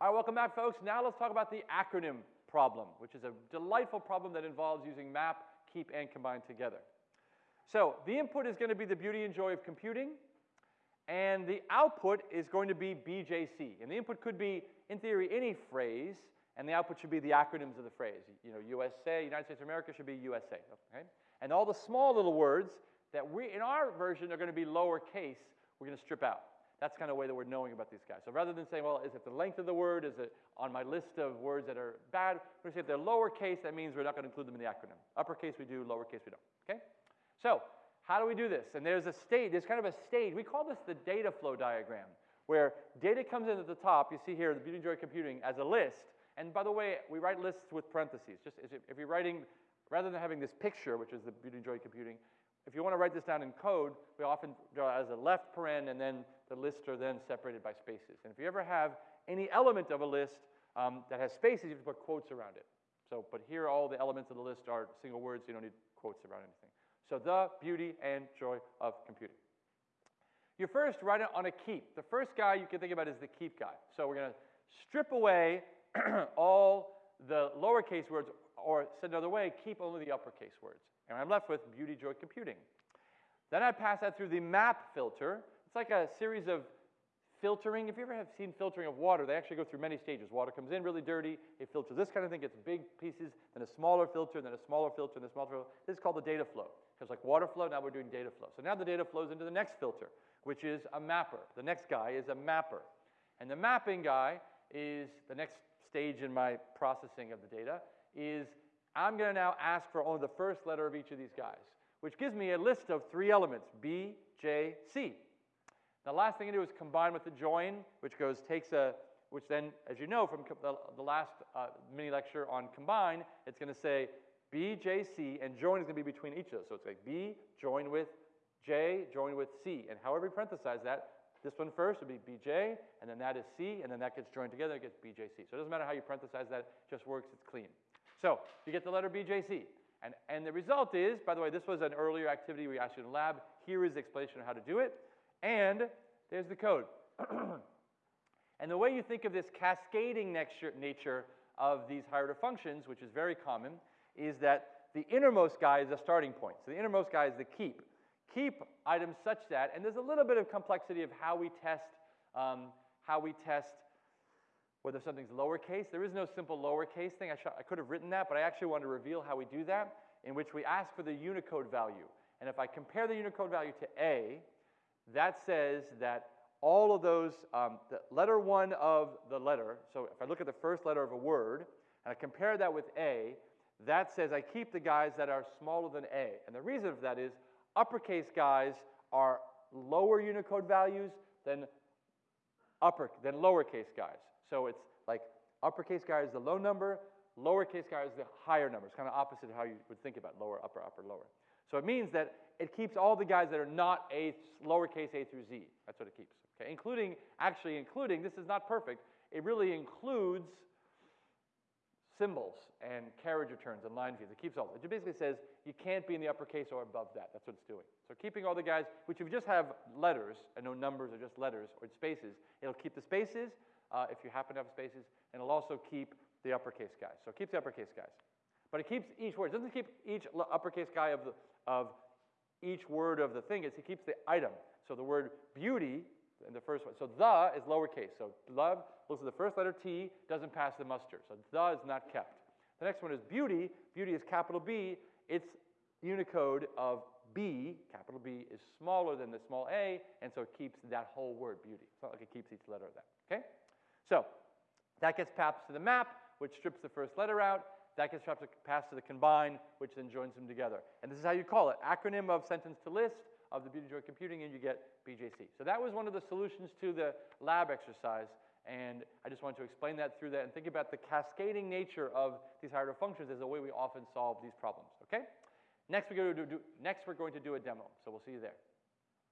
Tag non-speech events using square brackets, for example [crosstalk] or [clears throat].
All right, welcome back, folks. Now let's talk about the acronym problem, which is a delightful problem that involves using map, keep, and combine together. So the input is going to be the beauty and joy of computing, and the output is going to be BJC. And the input could be, in theory, any phrase, and the output should be the acronyms of the phrase. You know, USA, United States of America should be USA. Okay? And all the small little words that we, in our version, are going to be lowercase, we're going to strip out. That's kind of the way that we're knowing about these guys. So rather than saying, well, is it the length of the word? Is it on my list of words that are bad? We're going to say if they're lowercase, that means we're not going to include them in the acronym. Uppercase we do, lowercase we don't. Okay? So how do we do this? And there's a state, there's kind of a stage. We call this the data flow diagram, where data comes in at the top. You see here, the Beauty and Joy Computing as a list. And by the way, we write lists with parentheses. Just if you're writing, rather than having this picture, which is the Beauty and Joy Computing, if you want to write this down in code, we often draw as a left paren, and then the lists are then separated by spaces. And if you ever have any element of a list um, that has spaces, you have to put quotes around it. So, but here all the elements of the list are single words, so you don't need quotes around anything. So the beauty and joy of computing. You first write it on a keep. The first guy you can think about is the keep guy. So we're going to strip away [clears throat] all the lowercase words, or said another way, keep only the uppercase words. And I'm left with beauty, joy, computing. Then I pass that through the map filter. It's like a series of filtering. If you ever have seen filtering of water, they actually go through many stages. Water comes in really dirty, it filters this kind of thing, gets big pieces, then a smaller filter, then a smaller filter, and a smaller filter. This is called the data flow. Because like water flow, now we're doing data flow. So now the data flows into the next filter, which is a mapper. The next guy is a mapper. And the mapping guy is the next stage in my processing of the data is I'm going to now ask for only the first letter of each of these guys, which gives me a list of three elements, B, J, C. The last thing I do is combine with the join, which goes takes a, which then, as you know from the, the last uh, mini lecture on combine, it's going to say B, J, C, and join is going to be between each of those. So it's like B, join with J, join with C. And however you parenthesize that, this one first would be BJ, and then that is C, and then that gets joined together, it gets BJC. So it doesn't matter how you parenthesize that, it just works, it's clean. So you get the letter BJC. And, and the result is, by the way, this was an earlier activity we asked you in lab. Here is the explanation of how to do it. And there's the code. [clears throat] and the way you think of this cascading nature of these higher order functions, which is very common, is that the innermost guy is the starting point. So the innermost guy is the keep. Keep items such that, and there's a little bit of complexity of how we test, um, how we test whether something's lowercase. There is no simple lowercase thing. I, I could have written that, but I actually want to reveal how we do that, in which we ask for the Unicode value. And if I compare the Unicode value to A, that says that all of those, um, the letter one of the letter, so if I look at the first letter of a word, and I compare that with A, that says I keep the guys that are smaller than A. And the reason for that is uppercase guys are lower Unicode values than upper than lowercase guys. So it's like uppercase guy is the low number, lowercase guy is the higher number. It's kind of opposite of how you would think about lower, upper, upper, lower. So it means that it keeps all the guys that are not a lowercase a through z. That's what it keeps. Okay, including actually including this is not perfect. It really includes symbols and carriage returns and line feeds. It keeps all. It basically says you can't be in the uppercase or above that. That's what it's doing. So keeping all the guys, which if you just have letters and no numbers or just letters or spaces, it'll keep the spaces uh, if you happen to have spaces, and it'll also keep the uppercase guys. So it keeps the uppercase guys. But it keeps each word. It doesn't keep each uppercase guy of, the, of each word of the thing. It's, it keeps the item. So the word beauty first one. So the is lowercase. So love looks at the first letter T, doesn't pass the muster. So the is not kept. The next one is beauty. Beauty is capital B. Its Unicode of B, capital B, is smaller than the small a, and so it keeps that whole word beauty. It's not like it keeps each letter of that. Okay? So that gets passed to the map, which strips the first letter out. That gets passed to the combine, which then joins them together. And this is how you call it acronym of sentence to list of the Beauty Joy Computing, and you get BJC. So that was one of the solutions to the lab exercise. And I just wanted to explain that through that and think about the cascading nature of these higher order functions as a way we often solve these problems. Okay? Next we're, going to do, next we're going to do a demo. So we'll see you there.